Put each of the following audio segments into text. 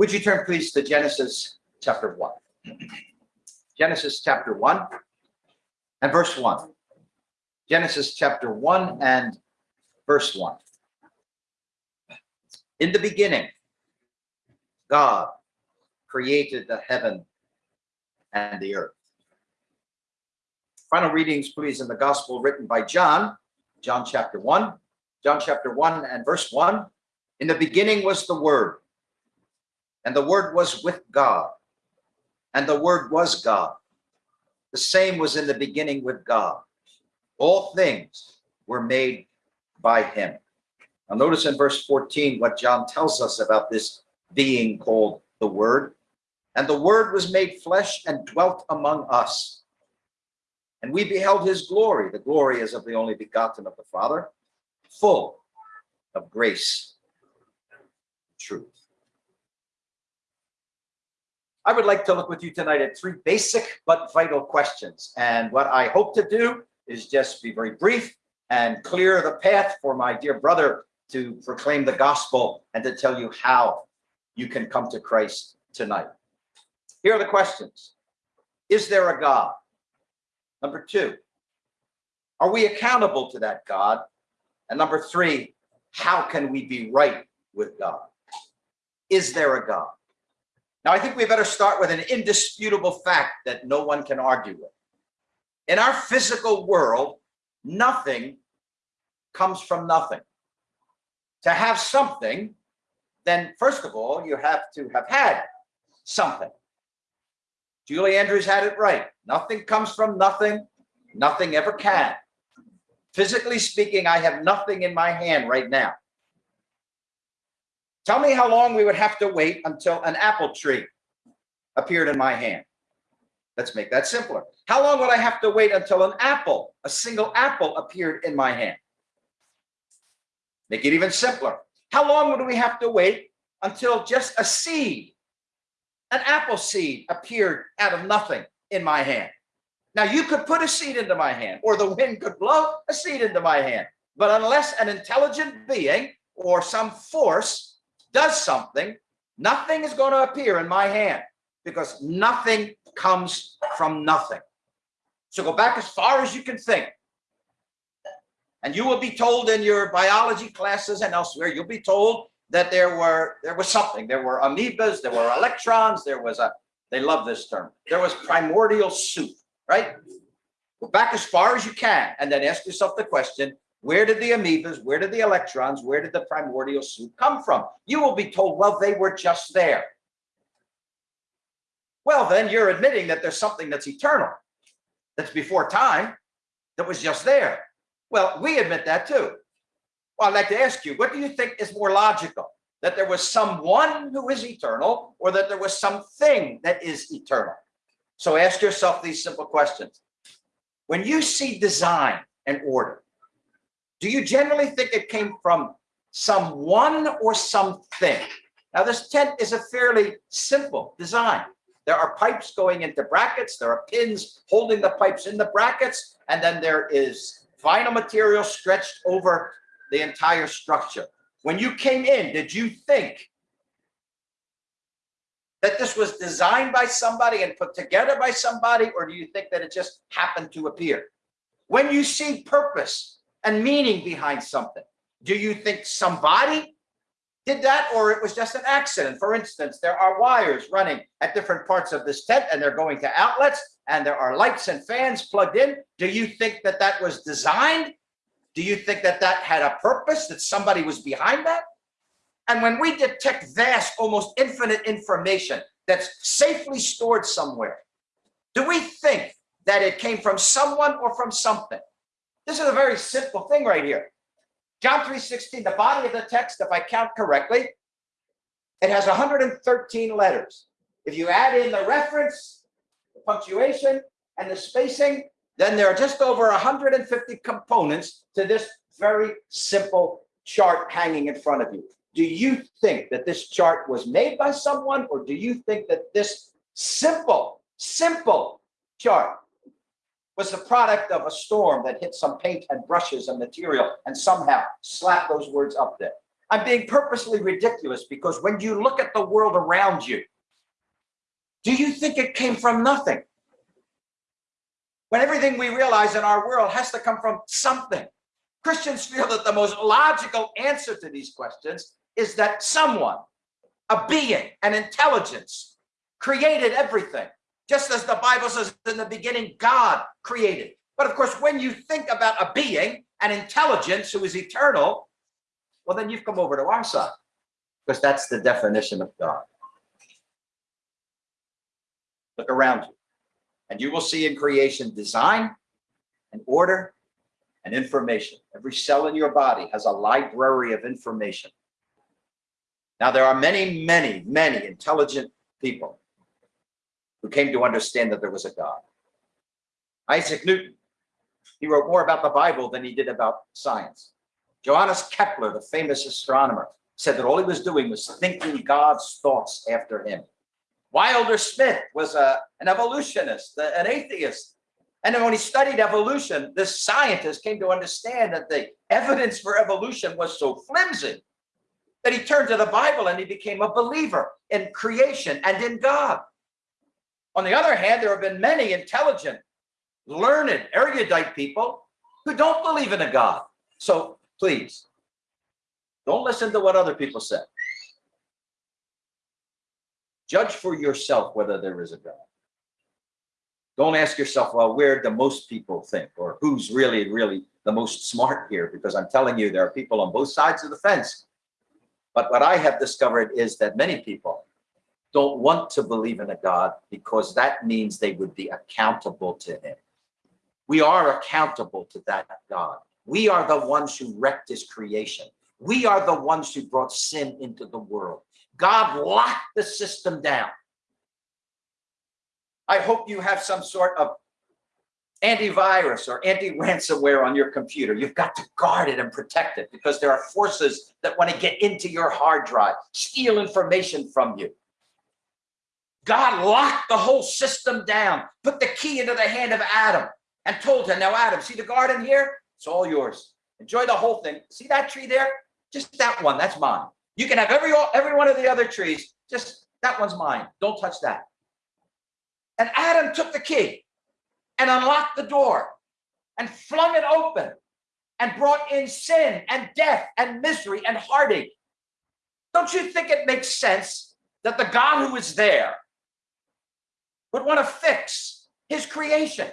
Would you turn please to Genesis chapter 1? Genesis chapter 1 and verse 1. Genesis chapter 1 and verse 1. In the beginning, God created the heaven and the earth. Final readings, please, in the gospel written by John, John chapter 1, John chapter 1 and verse 1. In the beginning was the Word, and the Word was with God, and the Word was God. The same was in the beginning with God. All things were made by him. Now notice in verse 14 what John tells us about this being called the Word. And the Word was made flesh and dwelt among us. And we beheld his glory. The glory is of the only begotten of the Father, full of grace, truth. I would like to look with you tonight at three basic but vital questions. And what I hope to do is just be very brief and clear the path for my dear brother to proclaim the gospel and to tell you how you can come to Christ tonight. Here are the questions. Is there a God? Number two, are we accountable to that God? And number three, how can we be right with God? Is there a God? Now, I think we better start with an indisputable fact that no one can argue with. In our physical world, nothing comes from nothing. To have something, then first of all, you have to have had something. Julie Andrews had it right. Nothing comes from nothing. Nothing ever can. Physically speaking, I have nothing in my hand right now. Tell me how long we would have to wait until an apple tree appeared in my hand. Let's make that simpler. How long would I have to wait until an apple, a single apple appeared in my hand? Make it even simpler. How long would we have to wait until just a seed, an apple seed appeared out of nothing in my hand? Now you could put a seed into my hand or the wind could blow a seed into my hand. But unless an intelligent being or some force does something, nothing is going to appear in my hand because nothing comes from nothing. So go back as far as you can think. And you will be told in your biology classes and elsewhere, you'll be told that there were there was something. There were amoebas, there were electrons, there was a, they love this term, there was primordial soup, right? Go back as far as you can and then ask yourself the question, where did the amoebas, where did the electrons, where did the primordial soup come from? You will be told, well, they were just there. Well, then you're admitting that there's something that's eternal, that's before time, that was just there. Well, we admit that too. Well, I'd like to ask you, what do you think is more logical? That there was someone who is eternal or that there was something that is eternal? So ask yourself these simple questions. When you see design and order, do you generally think it came from someone or something? Now, this tent is a fairly simple design. There are pipes going into brackets. There are pins holding the pipes in the brackets. And then there is vinyl material stretched over the entire structure. When you came in, did you think that this was designed by somebody and put together by somebody, or do you think that it just happened to appear? When you see purpose and meaning behind something, do you think somebody did that or it was just an accident. For instance, there are wires running at different parts of this tent and they're going to outlets and there are lights and fans plugged in. Do you think that that was designed? Do you think that that had a purpose, that somebody was behind that? And when we detect vast, almost infinite information that's safely stored somewhere, do we think that it came from someone or from something? This is a very simple thing right here. John 3.16, the body of the text, if I count correctly, it has 113 letters. If you add in the reference, the punctuation, and the spacing, then there are just over 150 components to this very simple chart hanging in front of you. Do you think that this chart was made by someone, or do you think that this simple, simple chart was the product of a storm that hit some paint and brushes and material and somehow slapped those words up there. I'm being purposely ridiculous because when you look at the world around you, do you think it came from nothing? When everything we realize in our world has to come from something. Christians feel that the most logical answer to these questions is that someone, a being, an intelligence, created everything. Just as the Bible says in the beginning, God created. But of course, when you think about a being, an intelligence who is eternal, well, then you've come over to our side because that's the definition of God. Look around you and you will see in creation design and order and information. Every cell in your body has a library of information. Now, there are many, many, many intelligent people who came to understand that there was a God. Isaac Newton, he wrote more about the Bible than he did about science. Johannes Kepler, the famous astronomer, said that all he was doing was thinking God's thoughts after him. Wilder Smith was a, an evolutionist, an atheist. And then when he studied evolution, this scientist came to understand that the evidence for evolution was so flimsy that he turned to the Bible and he became a believer in creation and in God. On the other hand, there have been many intelligent, learned, erudite people who don't believe in a God. So please, don't listen to what other people say. Judge for yourself whether there is a God. Don't ask yourself, well, where do most people think or who's really, really the most smart here? Because I'm telling you, there are people on both sides of the fence. But what I have discovered is that many people don't want to believe in a God because that means they would be accountable to him. We are accountable to that God. We are the ones who wrecked his creation. We are the ones who brought sin into the world. God locked the system down. I hope you have some sort of antivirus or anti-ransomware on your computer. You've got to guard it and protect it because there are forces that want to get into your hard drive, steal information from you. God locked the whole system down, put the key into the hand of Adam and told him, now Adam, see the garden here? It's all yours. Enjoy the whole thing. See that tree there? Just that one, that's mine. You can have every, every one of the other trees. Just that one's mine. Don't touch that. And Adam took the key and unlocked the door and flung it open and brought in sin and death and misery and heartache. Don't you think it makes sense that the God who is there would want to fix his creation?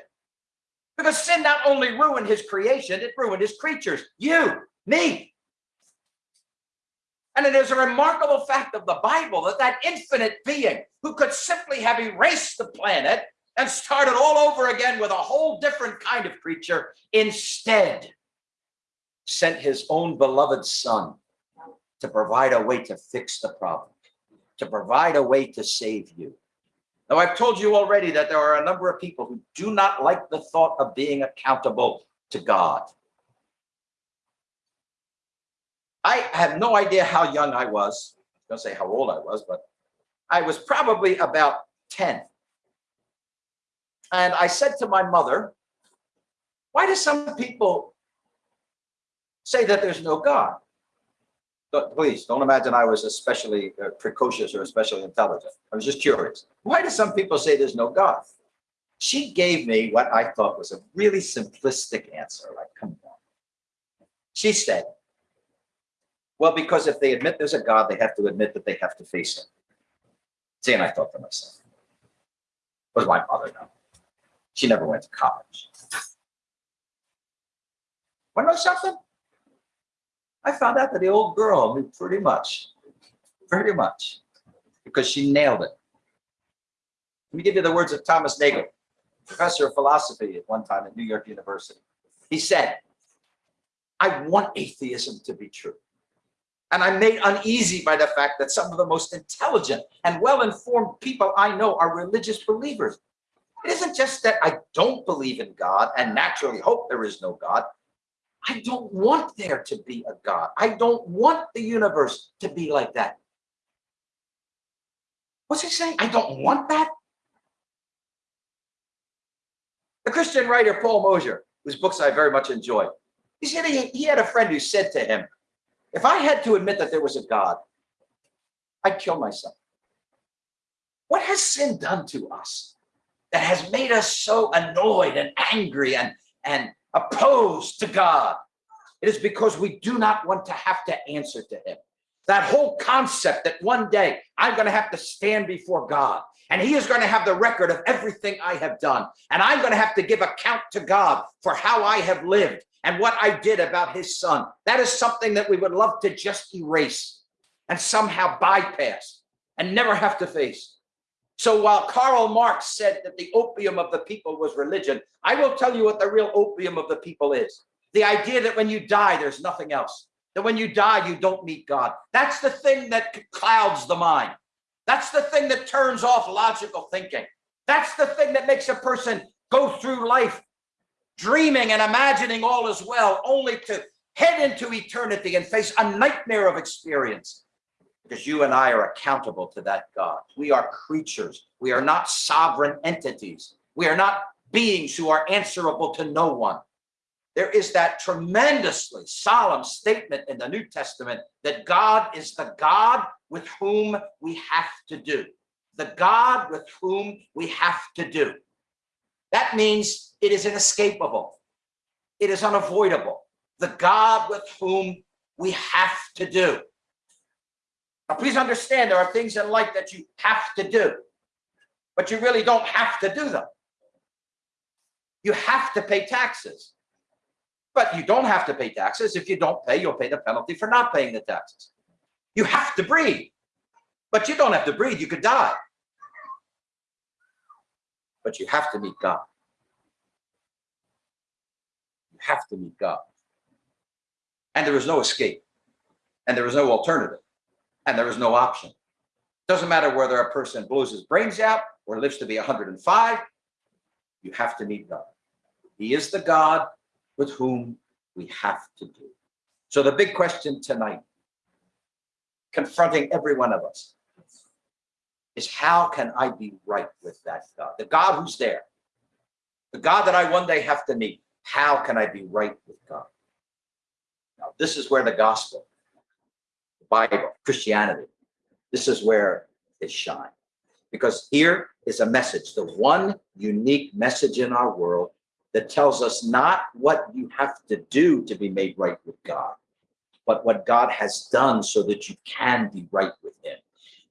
Because sin not only ruined his creation, it ruined his creatures, you, me, and it is a remarkable fact of the Bible that that infinite being who could simply have erased the planet and started all over again with a whole different kind of creature, instead sent his own beloved son to provide a way to fix the problem, to provide a way to save you. Now, I've told you already that there are a number of people who do not like the thought of being accountable to God. I have no idea how young I was. I don't say how old I was, but I was probably about 10. And I said to my mother, why do some people say that there's no God? But please don't imagine I was especially uh, precocious or especially intelligent. I was just curious. Why do some people say there's no God? She gave me what I thought was a really simplistic answer. Like, come on. She said, well, because if they admit there's a God, they have to admit that they have to face him. See, and I thought to myself, was my mother know? She never went to college. Want to know something? I found out that the old girl knew pretty much, pretty much, because she nailed it. Let me give you the words of Thomas Nagel, professor of philosophy at one time at New York University. He said, I want atheism to be true. And I'm made uneasy by the fact that some of the most intelligent and well-informed people I know are religious believers. It isn't just that I don't believe in God and naturally hope there is no God. I don't want there to be a God. I don't want the universe to be like that. What's he saying? I don't want that? The Christian writer Paul Mosher, whose books I very much enjoy, he said he, he had a friend who said to him, If I had to admit that there was a God, I'd kill myself. What has sin done to us that has made us so annoyed and angry and, and opposed to God? It is because we do not want to have to answer to him. That whole concept that one day I'm going to have to stand before God and he is going to have the record of everything I have done. And I'm going to have to give account to God for how I have lived and what I did about his son. That is something that we would love to just erase and somehow bypass and never have to face. So while Karl Marx said that the opium of the people was religion, I will tell you what the real opium of the people is. The idea that when you die, there's nothing else. That when you die, you don't meet God. That's the thing that clouds the mind. That's the thing that turns off logical thinking. That's the thing that makes a person go through life dreaming and imagining all is well, only to head into eternity and face a nightmare of experience. Because you and I are accountable to that God. We are creatures. We are not sovereign entities. We are not beings who are answerable to no one. There is that tremendously solemn statement in the New Testament that God is the God with whom we have to do. The God with whom we have to do. That means it is inescapable. It is unavoidable. The God with whom we have to do. Now, please understand there are things in life that you have to do, but you really don't have to do them. You have to pay taxes, but you don't have to pay taxes. If you don't pay, you'll pay the penalty for not paying the taxes. You have to breathe, but you don't have to breathe. You could die, but you have to meet God. You have to meet God. And there is no escape, and there is no alternative and there is no option. Doesn't matter whether a person blows his brains out or lives to be 105, you have to meet God. He is the God with whom we have to do. So the big question tonight, confronting every one of us, is how can I be right with that God? The God who's there, the God that I one day have to meet, how can I be right with God? Now, this is where the gospel Bible, Christianity. This is where it shines. Because here is a message, the one unique message in our world that tells us not what you have to do to be made right with God, but what God has done so that you can be right with him.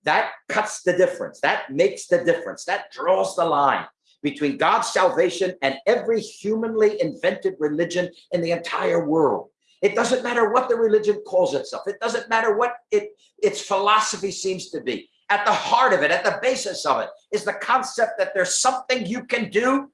That cuts the difference. That makes the difference. That draws the line between God's salvation and every humanly invented religion in the entire world. It doesn't matter what the religion calls itself. It doesn't matter what it, its philosophy seems to be. At the heart of it, at the basis of it, is the concept that there's something you can do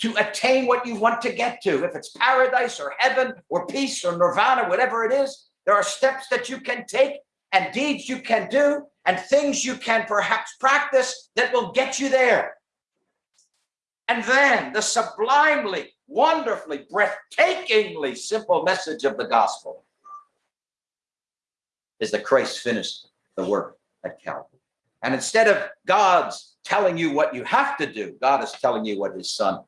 to attain what you want to get to. If it's paradise or heaven or peace or nirvana, whatever it is, there are steps that you can take and deeds you can do and things you can perhaps practice that will get you there. And then the sublimely wonderfully, breathtakingly simple message of the gospel is that Christ finished the work at Calvary. And instead of God's telling you what you have to do, God is telling you what his son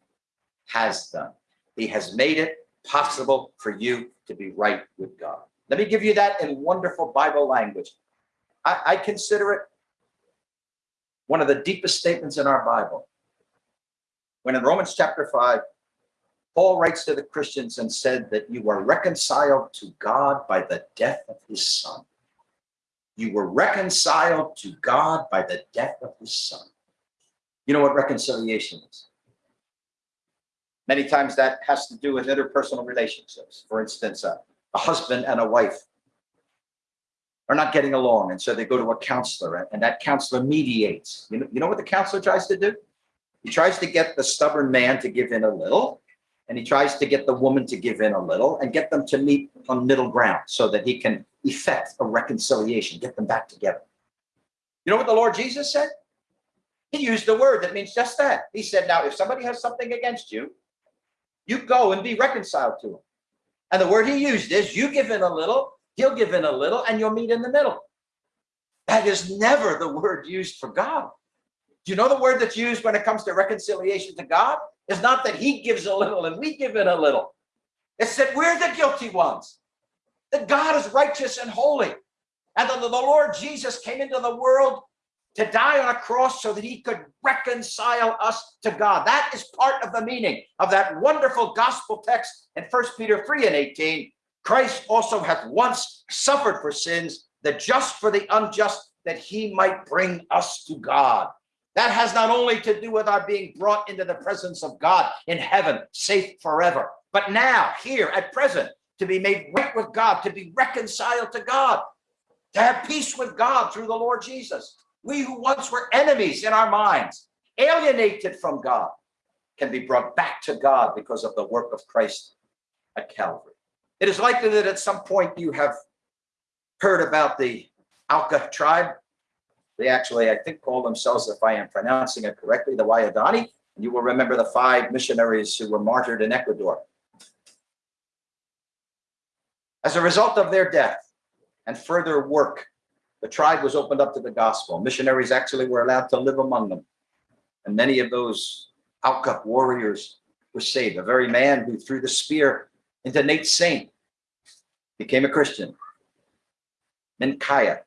has done. He has made it possible for you to be right with God. Let me give you that in wonderful Bible language. I, I consider it one of the deepest statements in our Bible. When in Romans chapter 5, Paul writes to the Christians and said that you are reconciled to God by the death of his son. You were reconciled to God by the death of his son. You know what reconciliation is? Many times that has to do with interpersonal relationships. For instance, a, a husband and a wife are not getting along. And so they go to a counselor and that counselor mediates. You know, you know what the counselor tries to do? He tries to get the stubborn man to give in a little and he tries to get the woman to give in a little and get them to meet on middle ground so that he can effect a reconciliation, get them back together. You know what the Lord Jesus said? He used a word that means just that. He said, now, if somebody has something against you, you go and be reconciled to him. And the word he used is you give in a little, he'll give in a little, and you'll meet in the middle. That is never the word used for God. Do you know the word that's used when it comes to reconciliation to God? It's not that he gives a little and we give it a little. It's that we're the guilty ones. that God is righteous and holy, and that the Lord Jesus came into the world to die on a cross so that he could reconcile us to God. That is part of the meaning of that wonderful gospel text in First Peter 3 and 18. Christ also hath once suffered for sins, the just for the unjust, that he might bring us to God. That has not only to do with our being brought into the presence of God in heaven, safe forever, but now, here, at present, to be made right with God, to be reconciled to God, to have peace with God through the Lord Jesus. We who once were enemies in our minds, alienated from God, can be brought back to God because of the work of Christ at Calvary. It is likely that at some point you have heard about the Auca tribe. They actually, I think, call themselves, if I am pronouncing it correctly, the Waodani. You will remember the five missionaries who were martyred in Ecuador. As a result of their death and further work, the tribe was opened up to the gospel. Missionaries actually were allowed to live among them. And many of those Auca warriors were saved. A very man who threw the spear into Nate Saint became a Christian. Mincaye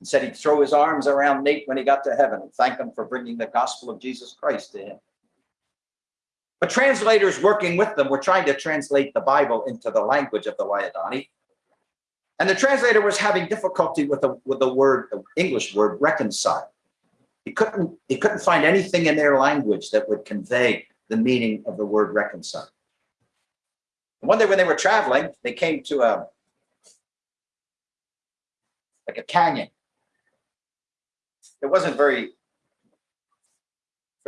and said he'd throw his arms around Nate when he got to heaven and thank him for bringing the gospel of Jesus Christ to him. But translators working with them were trying to translate the Bible into the language of the Waodani. And the translator was having difficulty with the, with the word, the English word, reconcile. He couldn't, he couldn't find anything in their language that would convey the meaning of the word reconcile. one day when they were traveling, they came to a, like a canyon. It wasn't very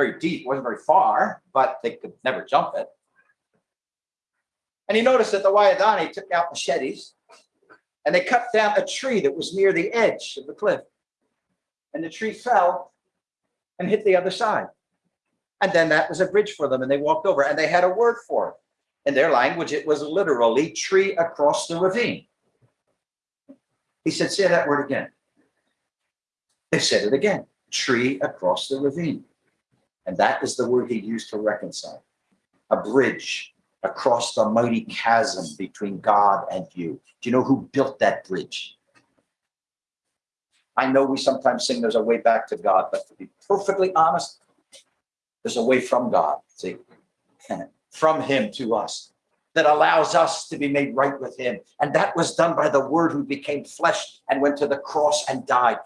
very deep, wasn't very far, but they could never jump it. And he noticed that the Waodani took out machetes and they cut down a tree that was near the edge of the cliff. And the tree fell and hit the other side. And then that was a bridge for them and they walked over and they had a word for it. In their language, it was literally tree across the ravine. He said, say that word again. They said it again, tree across the ravine. And that is the word he used to reconcile. A bridge across the mighty chasm between God and you. Do you know who built that bridge? I know we sometimes sing there's a way back to God, but to be perfectly honest, there's a way from God, see, from him to us that allows us to be made right with him. And that was done by the word who became flesh and went to the cross and died.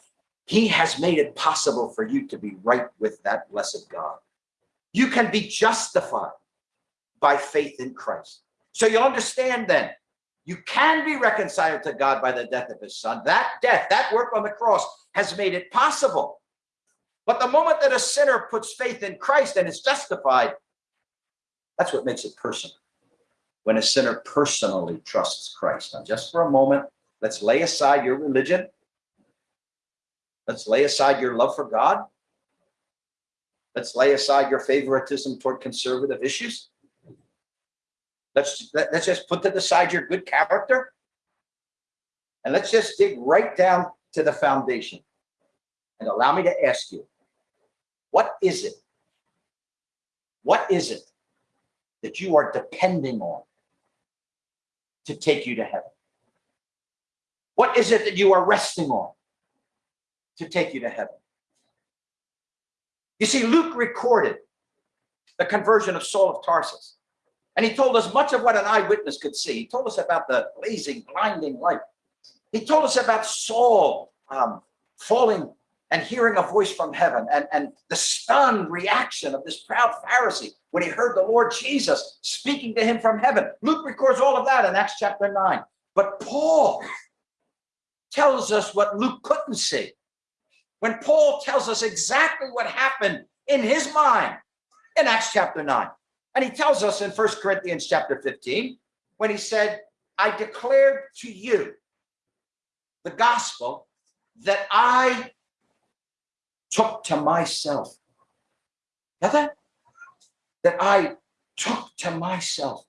He has made it possible for you to be right with that blessed God. You can be justified by faith in Christ. So you'll understand then, you can be reconciled to God by the death of his son. That death, that work on the cross has made it possible. But the moment that a sinner puts faith in Christ and is justified, that's what makes it personal. When a sinner personally trusts Christ. Now, just for a moment, let's lay aside your religion Let's lay aside your love for God. Let's lay aside your favoritism toward conservative issues. Let's, let's just put to the side your good character. And let's just dig right down to the foundation. And allow me to ask you, what is it? What is it that you are depending on to take you to heaven? What is it that you are resting on to take you to heaven. You see, Luke recorded the conversion of Saul of Tarsus. And he told us much of what an eyewitness could see. He told us about the blazing, blinding light. He told us about Saul um, falling and hearing a voice from heaven and, and the stunned reaction of this proud Pharisee when he heard the Lord Jesus speaking to him from heaven. Luke records all of that in Acts chapter 9. But Paul tells us what Luke couldn't see when Paul tells us exactly what happened in his mind in Acts chapter 9. And he tells us in First Corinthians chapter 15, when he said, I declared to you the gospel that I took to myself. Now that, that I took to myself.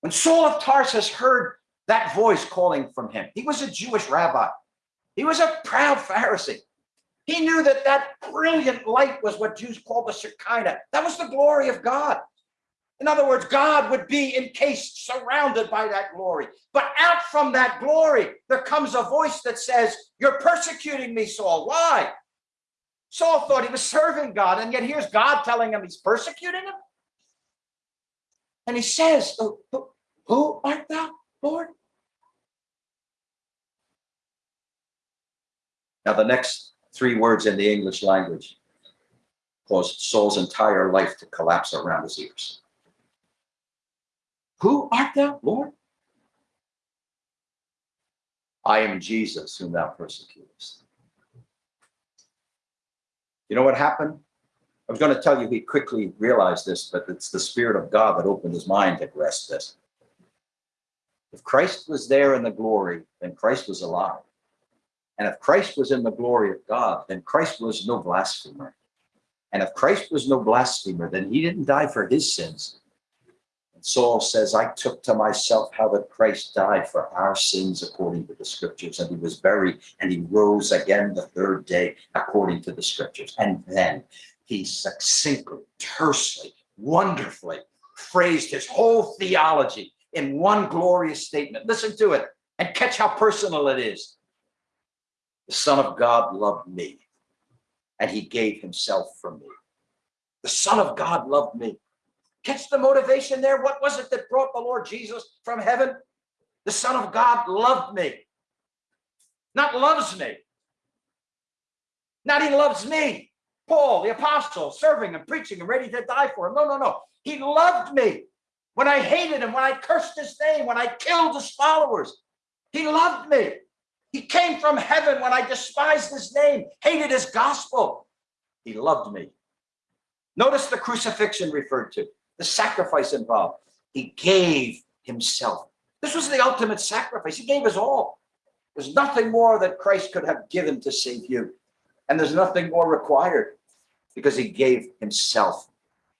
When Saul of Tarsus heard that voice calling from him, he was a Jewish rabbi. He was a proud Pharisee. He knew that that brilliant light was what Jews called the Shekinah. That was the glory of God. In other words, God would be encased, surrounded by that glory. But out from that glory, there comes a voice that says, You're persecuting me, Saul. Why? Saul thought he was serving God, and yet here's God telling him he's persecuting him. And he says, oh, Who, who art thou, Lord? Now, the next three words in the English language caused Saul's entire life to collapse around his ears. Who art thou, Lord? I am Jesus, whom thou persecutest. You know what happened? I was going to tell you he quickly realized this, but it's the Spirit of God that opened his mind to grasp this. If Christ was there in the glory, then Christ was alive. And if Christ was in the glory of God, then Christ was no blasphemer. And if Christ was no blasphemer, then he didn't die for his sins. And Saul says, I took to myself how that Christ died for our sins according to the scriptures, and he was buried, and he rose again the third day according to the scriptures. And then he succinctly, tersely, wonderfully phrased his whole theology in one glorious statement. Listen to it and catch how personal it is. The Son of God loved me, and he gave himself for me. The Son of God loved me. Catch the motivation there. What was it that brought the Lord Jesus from heaven? The Son of God loved me. Not loves me. Not he loves me. Paul, the apostle, serving and preaching and ready to die for him. No, no, no. He loved me when I hated him, when I cursed his name, when I killed his followers. He loved me. He came from heaven when I despised his name, hated his gospel. He loved me. Notice the crucifixion referred to, the sacrifice involved. He gave himself. This was the ultimate sacrifice. He gave his all. There's nothing more that Christ could have given to save you. And there's nothing more required because he gave himself.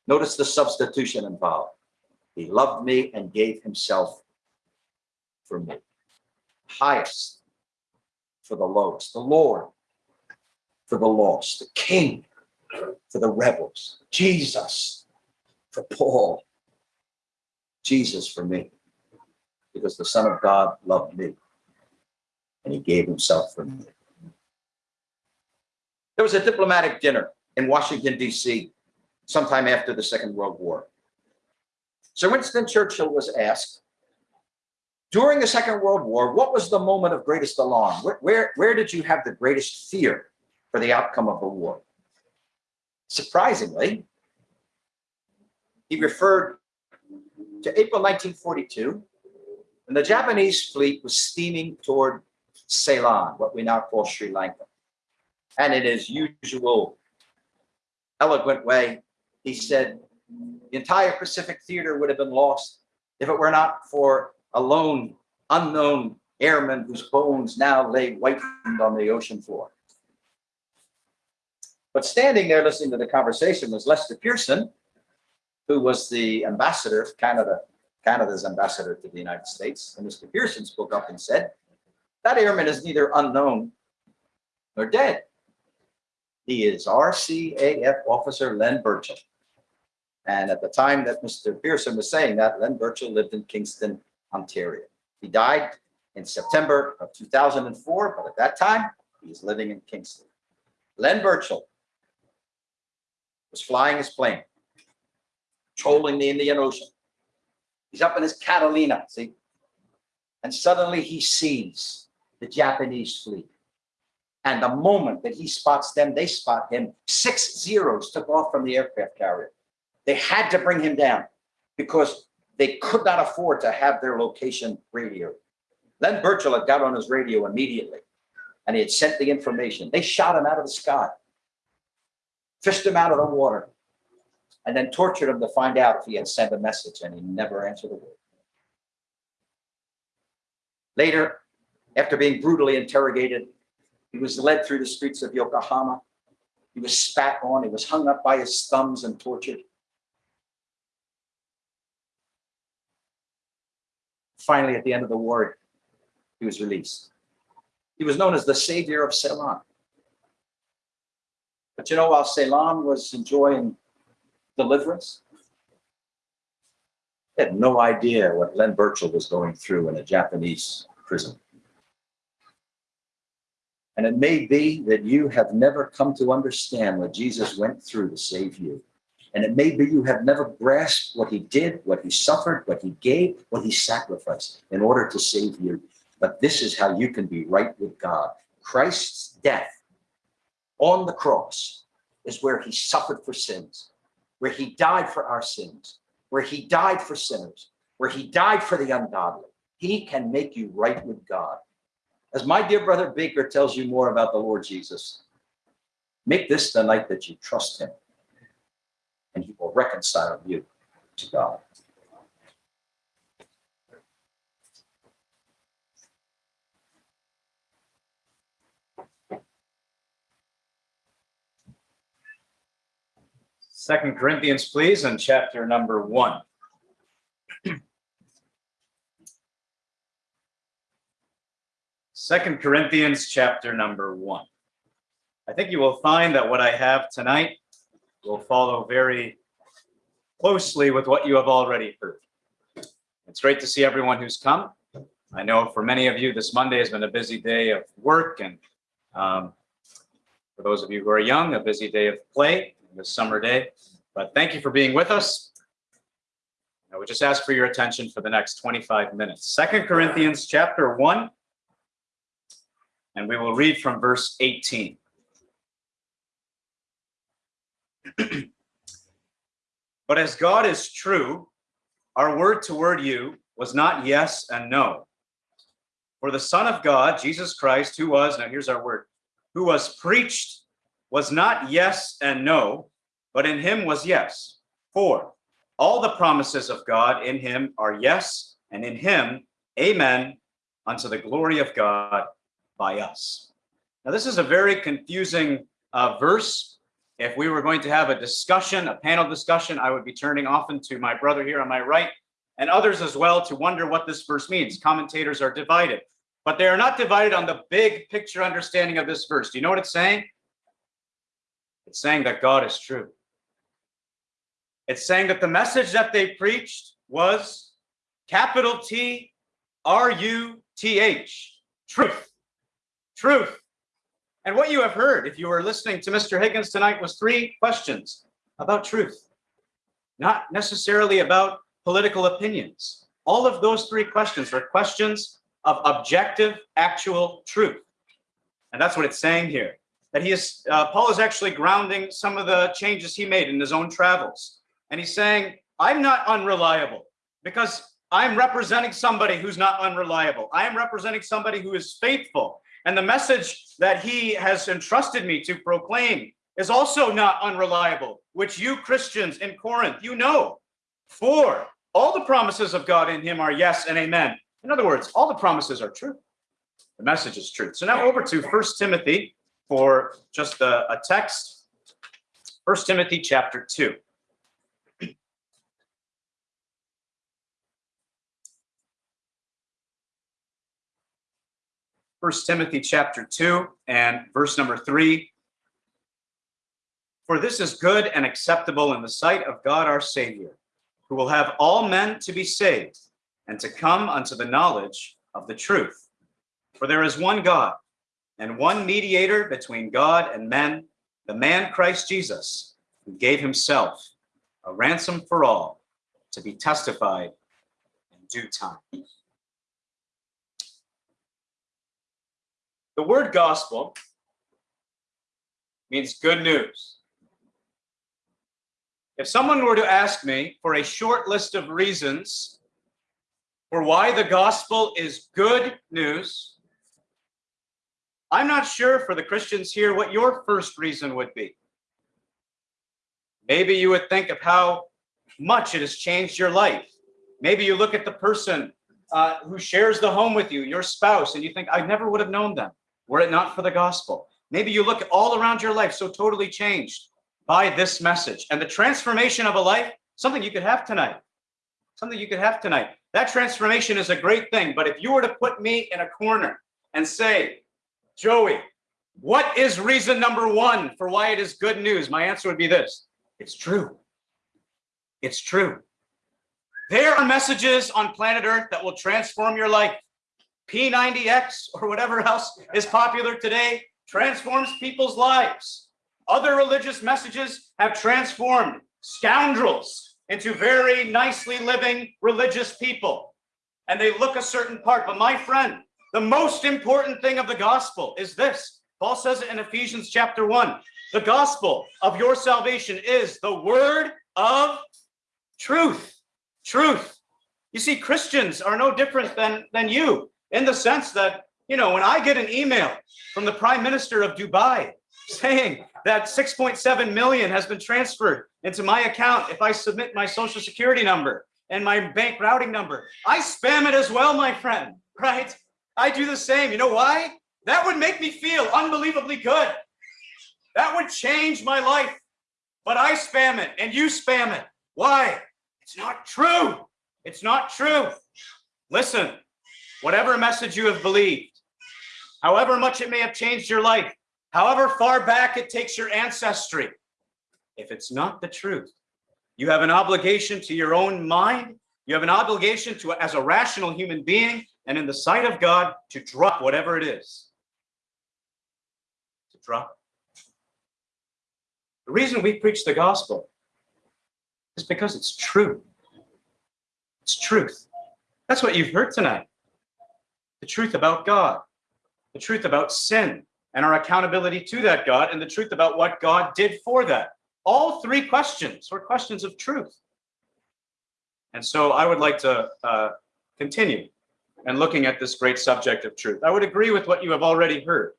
Notice the substitution involved. He loved me and gave himself for me. Highest for the lowest, the Lord for the lost, the King for the rebels, Jesus for Paul, Jesus for me, because the Son of God loved me and he gave himself for me. There was a diplomatic dinner in Washington, D.C., sometime after the Second World War. Sir Winston Churchill was asked during the Second World War, what was the moment of greatest alarm? Where, where, where did you have the greatest fear for the outcome of the war? Surprisingly, he referred to April 1942, when the Japanese fleet was steaming toward Ceylon, what we now call Sri Lanka. And in his usual eloquent way, he said, the entire Pacific theater would have been lost if it were not for a lone, unknown airman whose bones now lay whitened on the ocean floor. But standing there listening to the conversation was Lester Pearson, who was the ambassador of Canada, Canada's ambassador to the United States. And Mr. Pearson spoke up and said, that airman is neither unknown nor dead. He is RCAF officer Len Birchall. And at the time that Mr. Pearson was saying that, Len Birchall lived in Kingston, Ontario. He died in September of 2004, but at that time, he was living in Kingston. Len Birchall was flying his plane, trolling the Indian Ocean. He's up in his Catalina, see? And suddenly he sees the Japanese fleet. And the moment that he spots them, they spot him. Six zeros took off from the aircraft carrier. They had to bring him down because they could not afford to have their location radio. Len Birchall had got on his radio immediately and he had sent the information. They shot him out of the sky, fished him out of the water, and then tortured him to find out if he had sent a message and he never answered a word. Later, after being brutally interrogated, he was led through the streets of Yokohama. He was spat on. He was hung up by his thumbs and tortured. Finally, at the end of the war, he was released. He was known as the savior of Ceylon. But you know, while Ceylon was enjoying deliverance, had no idea what Len Birchall was going through in a Japanese prison. And it may be that you have never come to understand what Jesus went through to save you. And it may be you have never grasped what he did, what he suffered, what he gave, what he sacrificed in order to save you. But this is how you can be right with God. Christ's death on the cross is where he suffered for sins, where he died for our sins, where he died for sinners, where he died for the ungodly. He can make you right with God. As my dear brother Baker tells you more about the Lord Jesus, make this the night that you trust him and he will reconcile you to God. Second Corinthians, please, and chapter number one. Second Corinthians, chapter number one. I think you will find that what I have tonight will follow very closely with what you have already heard. It's great to see everyone who's come. I know for many of you, this Monday has been a busy day of work, and um, for those of you who are young, a busy day of play this summer day. But thank you for being with us. I would just ask for your attention for the next 25 minutes. Second Corinthians chapter 1, and we will read from verse 18. but as God is true, our word toward you was not yes and no. For the Son of God, Jesus Christ, who was, now here's our word, who was preached was not yes and no, but in him was yes. For all the promises of God in him are yes, and in him, amen, unto the glory of God by us. Now, this is a very confusing uh, verse if we were going to have a discussion, a panel discussion, I would be turning often to my brother here on my right and others as well to wonder what this verse means. Commentators are divided, but they are not divided on the big picture understanding of this verse. Do you know what it's saying? It's saying that God is true. It's saying that the message that they preached was capital T R U T H, truth, truth. And what you have heard, if you were listening to Mr. Higgins tonight, was three questions about truth, not necessarily about political opinions. All of those three questions are questions of objective, actual truth. And that's what it's saying here. That he is, uh, Paul is actually grounding some of the changes he made in his own travels. And he's saying, I'm not unreliable because I'm representing somebody who's not unreliable. I am representing somebody who is faithful and the message that he has entrusted me to proclaim is also not unreliable, which you Christians in Corinth, you know. For all the promises of God in him are yes and amen. In other words, all the promises are true. The message is true. So now over to First Timothy for just a, a text. First Timothy chapter 2. First Timothy chapter 2 and verse number 3. For this is good and acceptable in the sight of God our Savior, who will have all men to be saved and to come unto the knowledge of the truth. For there is one God and one mediator between God and men, the man Christ Jesus, who gave himself a ransom for all to be testified in due time. The word gospel means good news. If someone were to ask me for a short list of reasons for why the gospel is good news, I'm not sure for the Christians here what your first reason would be. Maybe you would think of how much it has changed your life. Maybe you look at the person uh, who shares the home with you, your spouse, and you think, I never would have known them were it not for the gospel. Maybe you look all around your life so totally changed by this message and the transformation of a life, something you could have tonight. Something you could have tonight. That transformation is a great thing. But if you were to put me in a corner and say, Joey, what is reason number one for why it is good news? My answer would be this it's true. It's true. There are messages on planet Earth that will transform your life. P90X or whatever else is popular today transforms people's lives. Other religious messages have transformed scoundrels into very nicely living religious people. And they look a certain part. But my friend, the most important thing of the gospel is this. Paul says it in Ephesians chapter 1. The gospel of your salvation is the word of truth. Truth. You see, Christians are no different than, than you in the sense that, you know, when I get an email from the prime minister of Dubai saying that 6.7 million has been transferred into my account if I submit my social security number and my bank routing number, I spam it as well, my friend, right? I do the same. You know why? That would make me feel unbelievably good. That would change my life. But I spam it and you spam it. Why? It's not true. It's not true. Listen, whatever message you have believed, however much it may have changed your life, however far back it takes your ancestry, if it's not the truth, you have an obligation to your own mind. You have an obligation to, as a rational human being, and in the sight of God, to drop whatever it is. To drop. The reason we preach the gospel is because it's true. It's truth. That's what you've heard tonight. The truth about God, the truth about sin and our accountability to that God, and the truth about what God did for that. All three questions were questions of truth. And so I would like to uh, continue and looking at this great subject of truth. I would agree with what you have already heard.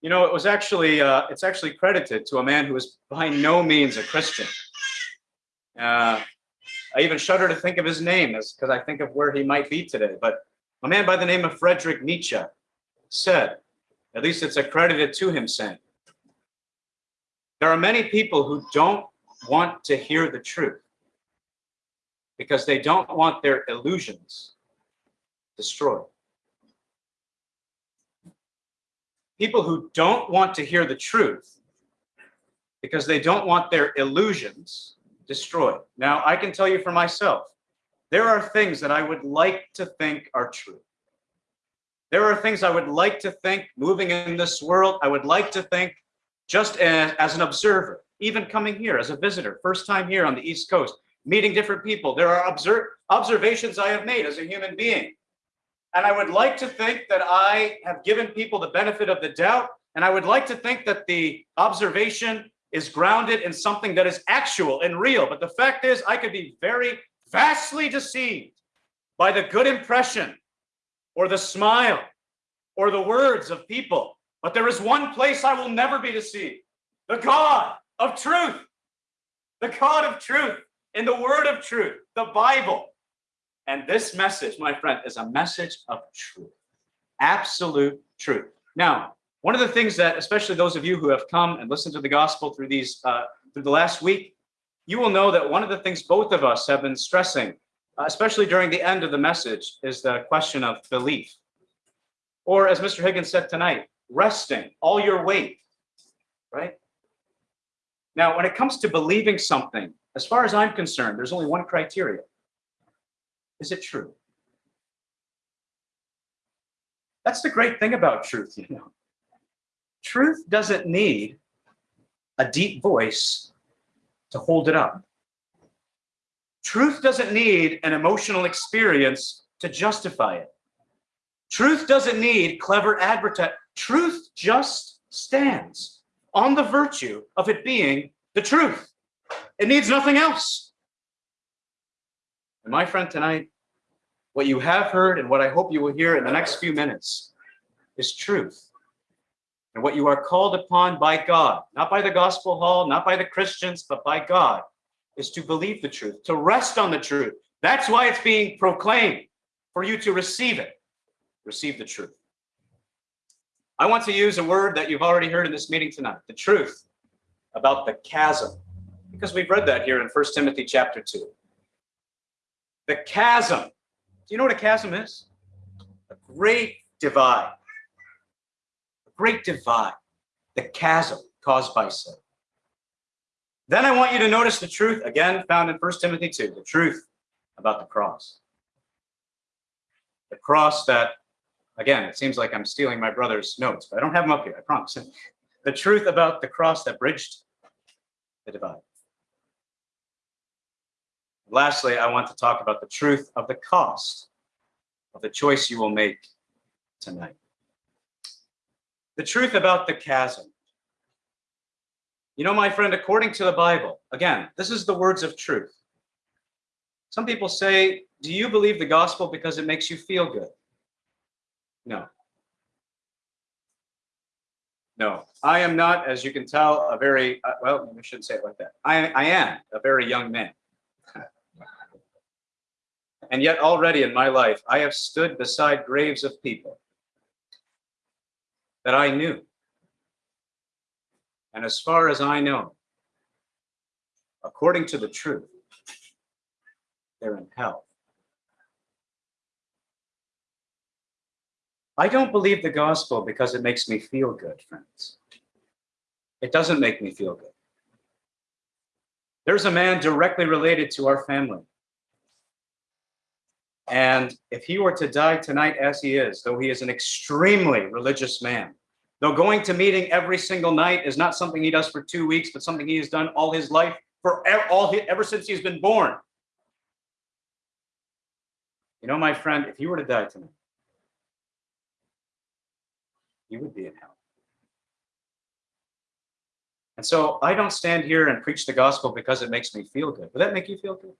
You know, it was actually, uh, it's actually credited to a man who was by no means a Christian. Uh, I even shudder to think of his name because I think of where he might be today. But a man by the name of Frederick Nietzsche said, at least it's accredited to him saying, there are many people who don't want to hear the truth because they don't want their illusions destroyed. People who don't want to hear the truth because they don't want their illusions destroyed. Now, I can tell you for myself, there are things that I would like to think are true. There are things I would like to think moving in this world, I would like to think just as, as an observer, even coming here as a visitor, first time here on the East Coast, meeting different people. There are observe, observations I have made as a human being. And I would like to think that I have given people the benefit of the doubt. And I would like to think that the observation is grounded in something that is actual and real. But the fact is, I could be very vastly deceived by the good impression or the smile or the words of people but there is one place I will never be deceived. The God of truth. The God of truth in the word of truth, the Bible. And this message, my friend, is a message of truth. Absolute truth. Now, one of the things that, especially those of you who have come and listened to the gospel through these, uh, through the last week, you will know that one of the things both of us have been stressing, especially during the end of the message, is the question of belief. Or as Mr. Higgins said tonight, resting, all your weight, right? Now, when it comes to believing something, as far as I'm concerned, there's only one criteria. Is it true? That's the great thing about truth, you know. Truth doesn't need a deep voice to hold it up. Truth doesn't need an emotional experience to justify it. Truth doesn't need clever advertising. Truth just stands on the virtue of it being the truth. It needs nothing else. And my friend, tonight, what you have heard and what I hope you will hear in the next few minutes is truth. And what you are called upon by God, not by the gospel hall, not by the Christians, but by God, is to believe the truth, to rest on the truth. That's why it's being proclaimed, for you to receive it, receive the truth. I want to use a word that you've already heard in this meeting tonight, the truth about the chasm, because we've read that here in First Timothy chapter 2. The chasm. Do you know what a chasm is? A great divide. Great divide. The chasm caused by sin. Then I want you to notice the truth, again, found in First Timothy 2, the truth about the cross. The cross that, again, it seems like I'm stealing my brother's notes, but I don't have them up here, I promise. The truth about the cross that bridged the divide. Lastly, I want to talk about the truth of the cost of the choice you will make tonight. The truth about the chasm. You know, my friend, according to the Bible, again, this is the words of truth. Some people say, do you believe the gospel because it makes you feel good? No. No, I am not, as you can tell, a very, uh, well, I shouldn't say it like that. I, I am a very young man. and yet already in my life, I have stood beside graves of people that I knew. And as far as I know, according to the truth, they're in hell. I don't believe the gospel because it makes me feel good, friends. It doesn't make me feel good. There's a man directly related to our family. And if he were to die tonight as he is, though he is an extremely religious man, though going to meeting every single night is not something he does for two weeks, but something he has done all his life, for all ever since he's been born. You know, my friend, if you were to die tonight, you would be in hell. And so I don't stand here and preach the gospel because it makes me feel good. Would that make you feel good?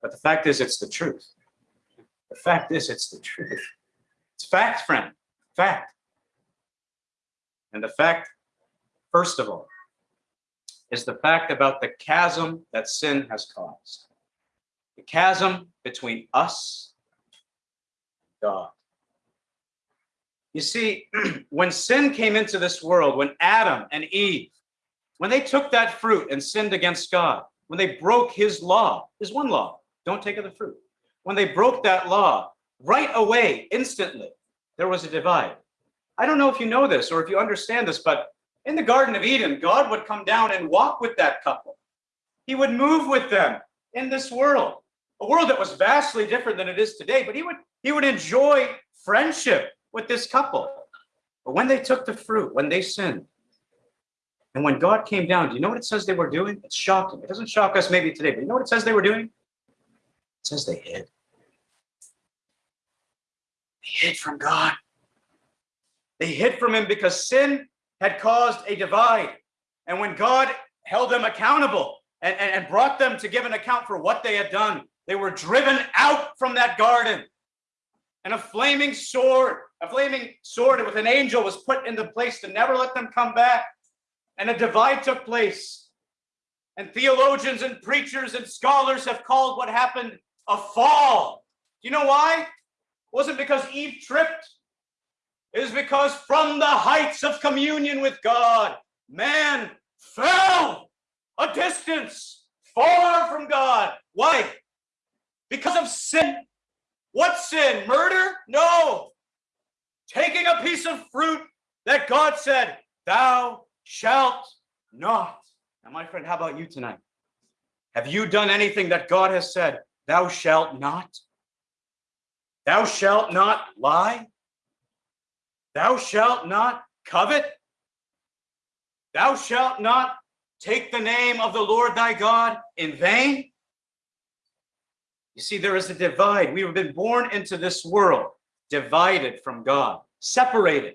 But the fact is, it's the truth. The fact is, it's the truth. It's fact, friend. Fact. And the fact, first of all, is the fact about the chasm that sin has caused. The chasm between us and God. You see, when sin came into this world, when Adam and Eve, when they took that fruit and sinned against God, when they broke his law, his one law, don't take of the fruit. When they broke that law, right away, instantly, there was a divide. I don't know if you know this or if you understand this, but in the Garden of Eden, God would come down and walk with that couple. He would move with them in this world, a world that was vastly different than it is today, but he would, he would enjoy friendship with this couple. But when they took the fruit, when they sinned, and when God came down, do you know what it says they were doing? It's shocking. It doesn't shock us maybe today, but you know what it says they were doing? It says they hid. They hid from God. They hid from him because sin had caused a divide. And when God held them accountable and, and, and brought them to give an account for what they had done, they were driven out from that garden. And a flaming sword a flaming sword with an angel was put into place to never let them come back. And a divide took place. And theologians and preachers and scholars have called what happened a fall. Do you know why? Wasn't because Eve tripped. It was because from the heights of communion with God, man fell a distance far from God. Why? Because of sin. What sin? Murder? No taking a piece of fruit that God said, thou shalt not. Now, my friend, how about you tonight? Have you done anything that God has said, thou shalt not? Thou shalt not lie? Thou shalt not covet? Thou shalt not take the name of the Lord thy God in vain? You see, there is a divide. We have been born into this world divided from God, separated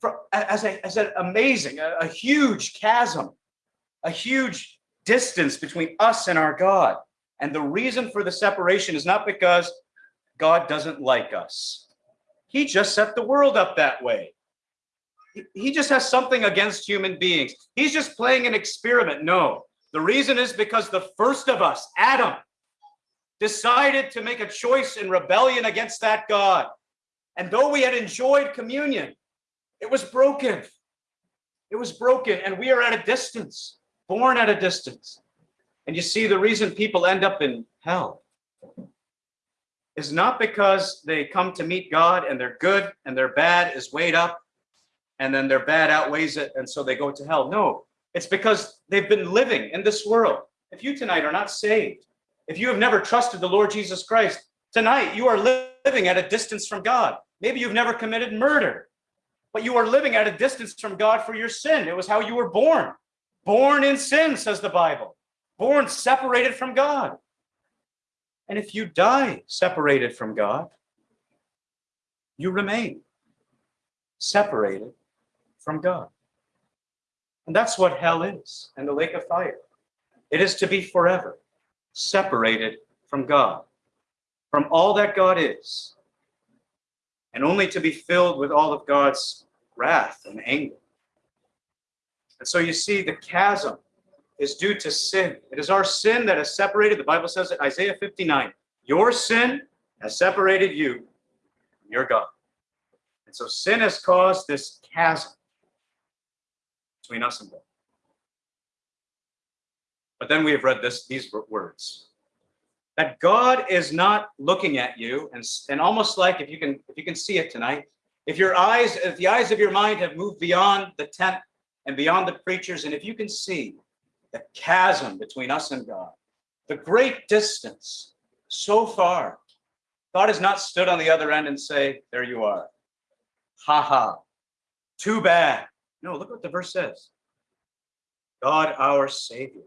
from, as, a, as an amazing, a, a huge chasm, a huge distance between us and our God. And the reason for the separation is not because God doesn't like us. He just set the world up that way. He just has something against human beings. He's just playing an experiment. No, the reason is because the first of us, Adam, decided to make a choice in rebellion against that God. And though we had enjoyed communion, it was broken. It was broken, and we are at a distance, born at a distance. And you see, the reason people end up in hell is not because they come to meet God and they're good and their bad is weighed up and then their bad outweighs it and so they go to hell. No, it's because they've been living in this world if you tonight are not saved, if you have never trusted the Lord Jesus Christ, tonight you are living at a distance from God. Maybe you've never committed murder, but you are living at a distance from God for your sin. It was how you were born. Born in sin, says the Bible. Born separated from God. And if you die separated from God, you remain separated from God. And that's what hell is and the lake of fire. It is to be forever separated from God, from all that God is, and only to be filled with all of God's wrath and anger. And so you see, the chasm is due to sin. It is our sin that has separated, the Bible says it, Isaiah 59, your sin has separated you from your God. And so sin has caused this chasm between us and God. But then we have read this these words that God is not looking at you and, and almost like if you can if you can see it tonight, if your eyes, if the eyes of your mind have moved beyond the tent and beyond the preachers, and if you can see the chasm between us and God, the great distance so far, God has not stood on the other end and say, there you are. Ha ha. Too bad. No, look what the verse says. God our Savior,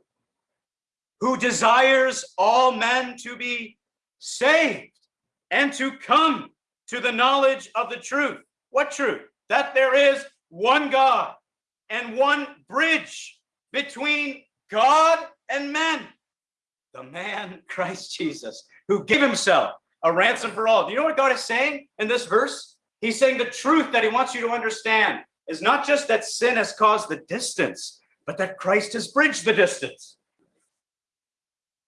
who desires all men to be saved and to come to the knowledge of the truth. What truth? That there is one God and one bridge between God and men. The man, Christ Jesus, who gave himself a ransom for all. Do you know what God is saying in this verse? He's saying the truth that he wants you to understand is not just that sin has caused the distance, but that Christ has bridged the distance.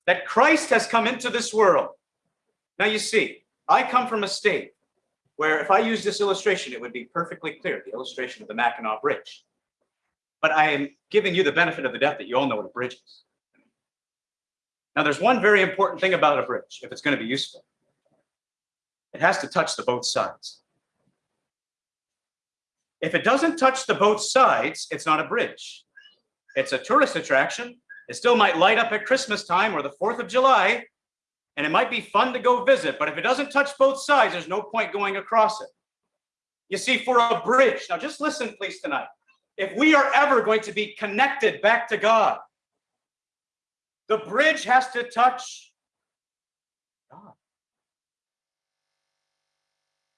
That Christ has come into this world. Now you see, I come from a state where if I use this illustration, it would be perfectly clear, the illustration of the Mackinac Bridge. But I am giving you the benefit of the doubt that you all know what a bridge is. Now there's one very important thing about a bridge, if it's going to be useful. It has to touch the both sides. If it doesn't touch the both sides, it's not a bridge. It's a tourist attraction. It still might light up at Christmas time or the 4th of July, and it might be fun to go visit, but if it doesn't touch both sides, there's no point going across it. You see, for a bridge, now just listen, please, tonight. If we are ever going to be connected back to God, the bridge has to touch God.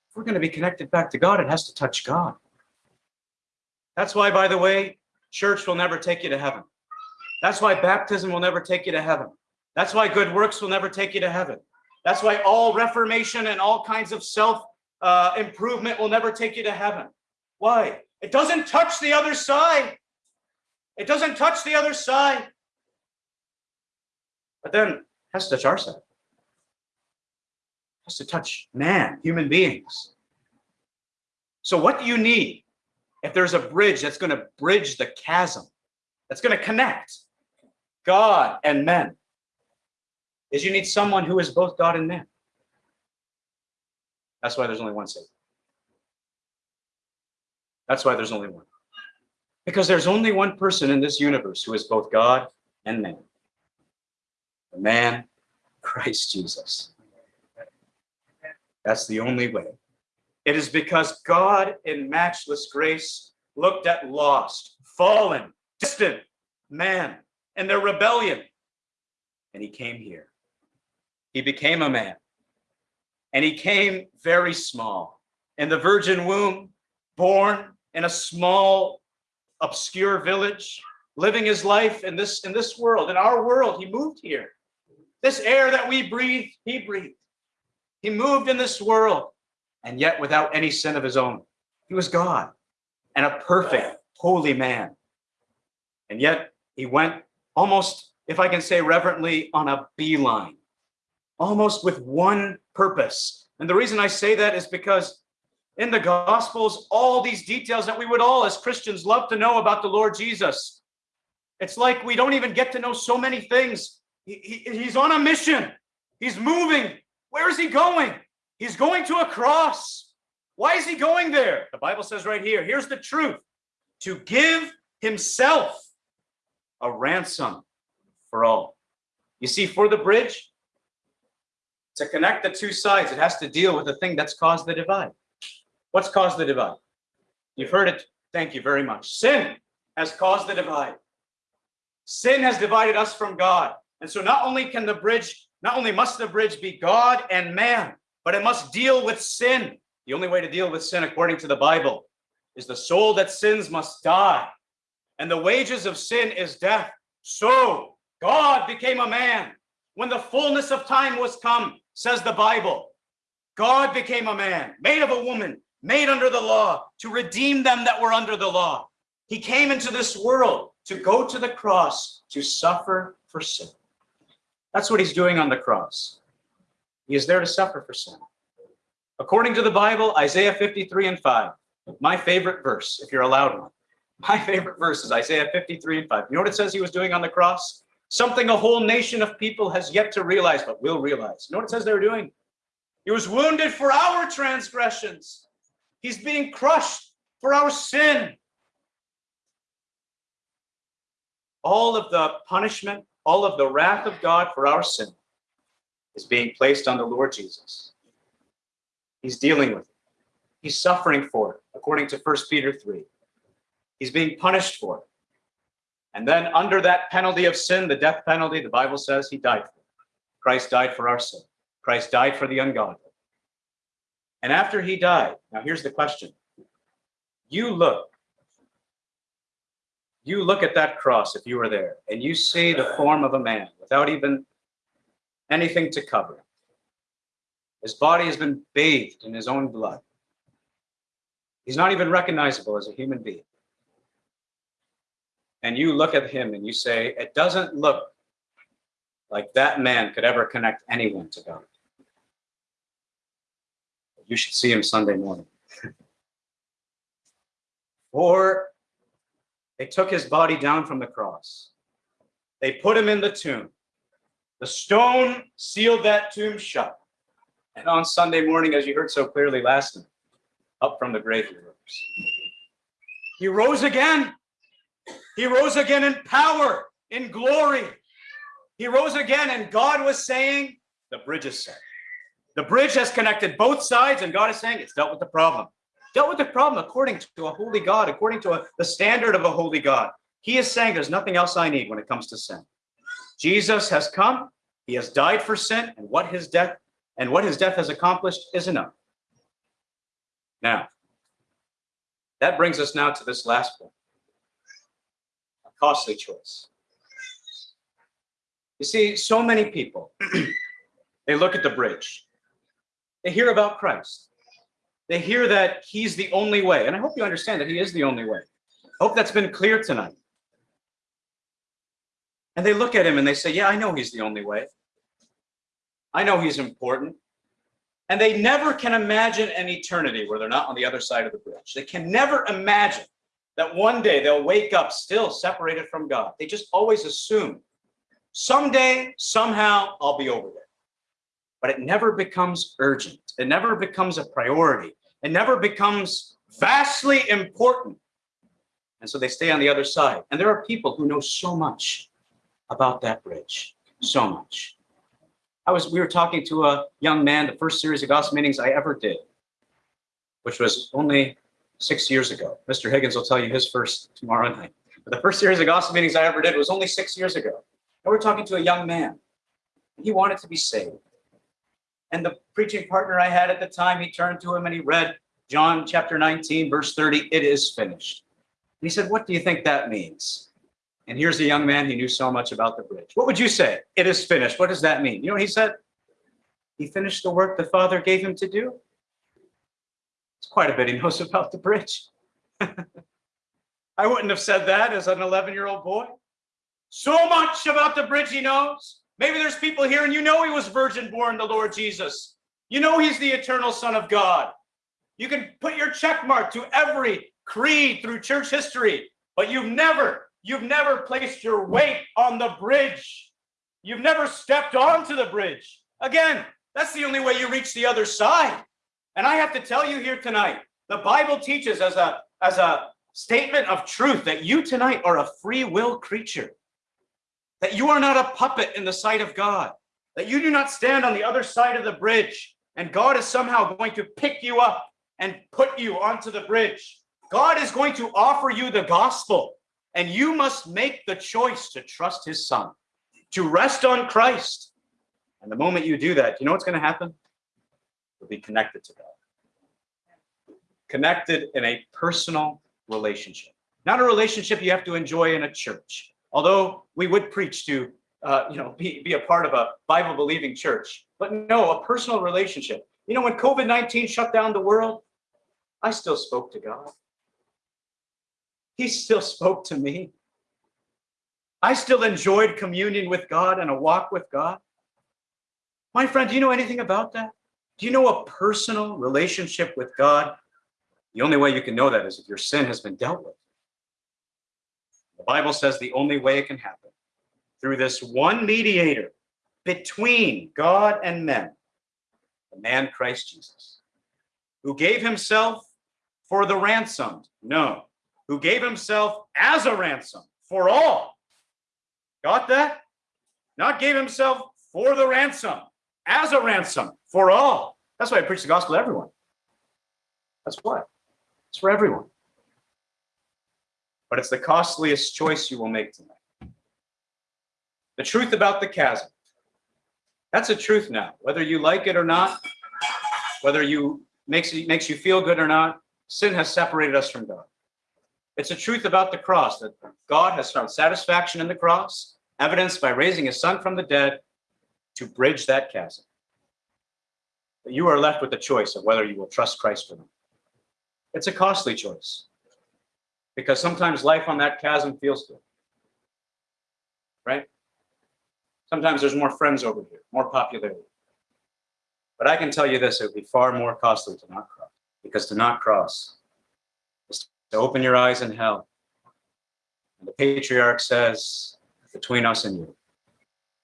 If we're going to be connected back to God, it has to touch God. That's why, by the way, church will never take you to heaven. That's why baptism will never take you to heaven. That's why good works will never take you to heaven. That's why all reformation and all kinds of self uh, improvement will never take you to heaven. Why? It doesn't touch the other side. It doesn't touch the other side. But then it has to touch our side. It has to touch man, human beings. So what do you need? if there's a bridge that's going to bridge the chasm, that's going to connect God and men, is you need someone who is both God and man. That's why there's only one Savior. That's why there's only one. Because there's only one person in this universe who is both God and man. The man, Christ Jesus. That's the only way. It is because God in matchless grace looked at lost, fallen, distant man and their rebellion. And he came here. He became a man. And he came very small in the virgin womb, born in a small, obscure village, living his life in this, in this world, in our world. He moved here. This air that we breathe, he breathed. He moved in this world and yet without any sin of his own. He was God and a perfect, holy man. And yet he went almost, if I can say reverently, on a beeline, almost with one purpose. And the reason I say that is because in the Gospels, all these details that we would all as Christians love to know about the Lord Jesus. It's like we don't even get to know so many things. He, he, he's on a mission. He's moving. Where is he going? He's going to a cross. Why is he going there? The Bible says right here, here's the truth. To give himself a ransom for all. You see, for the bridge, to connect the two sides, it has to deal with the thing that's caused the divide. What's caused the divide? You've heard it. Thank you very much. Sin has caused the divide. Sin has divided us from God. And so not only can the bridge, not only must the bridge be God and man, but it must deal with sin. The only way to deal with sin, according to the Bible, is the soul that sins must die. And the wages of sin is death. So God became a man. When the fullness of time was come, says the Bible, God became a man, made of a woman, made under the law, to redeem them that were under the law. He came into this world to go to the cross to suffer for sin. That's what he's doing on the cross. He is there to suffer for sin. According to the Bible, Isaiah 53 and 5, my favorite verse, if you're allowed one. My favorite verse is Isaiah 53 and 5. You know what it says he was doing on the cross? Something a whole nation of people has yet to realize, but will realize. You know what it says they were doing? He was wounded for our transgressions. He's being crushed for our sin. All of the punishment, all of the wrath of God for our sin is being placed on the Lord Jesus. He's dealing with it. He's suffering for it, according to 1 Peter 3. He's being punished for it. And then under that penalty of sin, the death penalty, the Bible says he died for it. Christ died for our sin. Christ died for the ungodly. And after he died, now here's the question. You look, you look at that cross if you were there, and you see the form of a man without even anything to cover. His body has been bathed in his own blood. He's not even recognizable as a human being and you look at him and you say, it doesn't look like that man could ever connect anyone to God. You should see him Sunday morning. or they took his body down from the cross. They put him in the tomb. The stone sealed that tomb shut. And on Sunday morning, as you heard so clearly last night, up from the grave he rose. He rose again. He rose again in power, in glory. He rose again, and God was saying, the bridge is set. The bridge has connected both sides, and God is saying it's dealt with the problem. Dealt with the problem according to a holy God, according to a, the standard of a holy God. He is saying there's nothing else I need when it comes to sin. Jesus has come, he has died for sin, and what his death and what his death has accomplished is enough. Now, that brings us now to this last point A costly choice. You see, so many people, they look at the bridge. They hear about Christ. They hear that he's the only way. And I hope you understand that he is the only way. I hope that's been clear tonight. And they look at him and they say, yeah, I know he's the only way. I know he's important. And they never can imagine an eternity where they're not on the other side of the bridge. They can never imagine that one day they'll wake up still separated from God. They just always assume someday, somehow, I'll be over there. But it never becomes urgent. It never becomes a priority. It never becomes vastly important. And so they stay on the other side. And there are people who know so much about that bridge, so much. I was, we were talking to a young man, the first series of gospel meetings I ever did, which was only six years ago. Mr. Higgins will tell you his first tomorrow night. But the first series of gospel meetings I ever did was only six years ago. And we're talking to a young man. He wanted to be saved. And the preaching partner I had at the time, he turned to him and he read John chapter 19, verse 30, it is finished. And he said, what do you think that means? And here's a young man, he knew so much about the bridge. What would you say? It is finished. What does that mean? You know he said? He finished the work the Father gave him to do. It's quite a bit he knows about the bridge. I wouldn't have said that as an 11-year-old boy. So much about the bridge he knows. Maybe there's people here and you know he was virgin born, the Lord Jesus. You know he's the eternal son of God. You can put your check mark to every creed through church history, but you've never, you've never placed your weight on the bridge. You've never stepped onto the bridge. Again, that's the only way you reach the other side. And I have to tell you here tonight, the Bible teaches as a, as a statement of truth that you tonight are a free will creature. That you are not a puppet in the sight of God, that you do not stand on the other side of the bridge and God is somehow going to pick you up and put you onto the bridge. God is going to offer you the gospel and you must make the choice to trust his son, to rest on Christ. And the moment you do that, you know what's going to happen? You'll be connected to God. Connected in a personal relationship. Not a relationship you have to enjoy in a church. Although we would preach to, uh, you know, be, be a part of a Bible believing church. But no, a personal relationship. You know, when COVID 19 shut down the world, I still spoke to God. He still spoke to me. I still enjoyed communion with God and a walk with God. My friend, do you know anything about that? Do you know a personal relationship with God? The only way you can know that is if your sin has been dealt with. The Bible says the only way it can happen through this one mediator between God and men, the man Christ Jesus, who gave himself for the ransomed. No, who gave himself as a ransom for all. Got that? Not gave himself for the ransom, as a ransom for all. That's why I preach the gospel to everyone. That's why. It's for everyone. But it's the costliest choice you will make tonight. The truth about the chasm. That's a truth now. Whether you like it or not, whether you makes it makes you feel good or not, sin has separated us from God. It's a truth about the cross that God has found satisfaction in the cross, evidenced by raising his son from the dead to bridge that chasm. But you are left with the choice of whether you will trust Christ or not. It's a costly choice because sometimes life on that chasm feels good, right? Sometimes there's more friends over here, more popularity. But I can tell you this, it would be far more costly to not cross because to not cross is to open your eyes in hell. And the patriarch says, between us and you,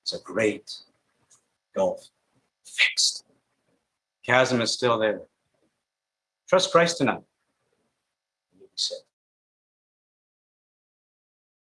it's a great gulf fixed. Chasm is still there. Trust Christ tonight. You'll be saved.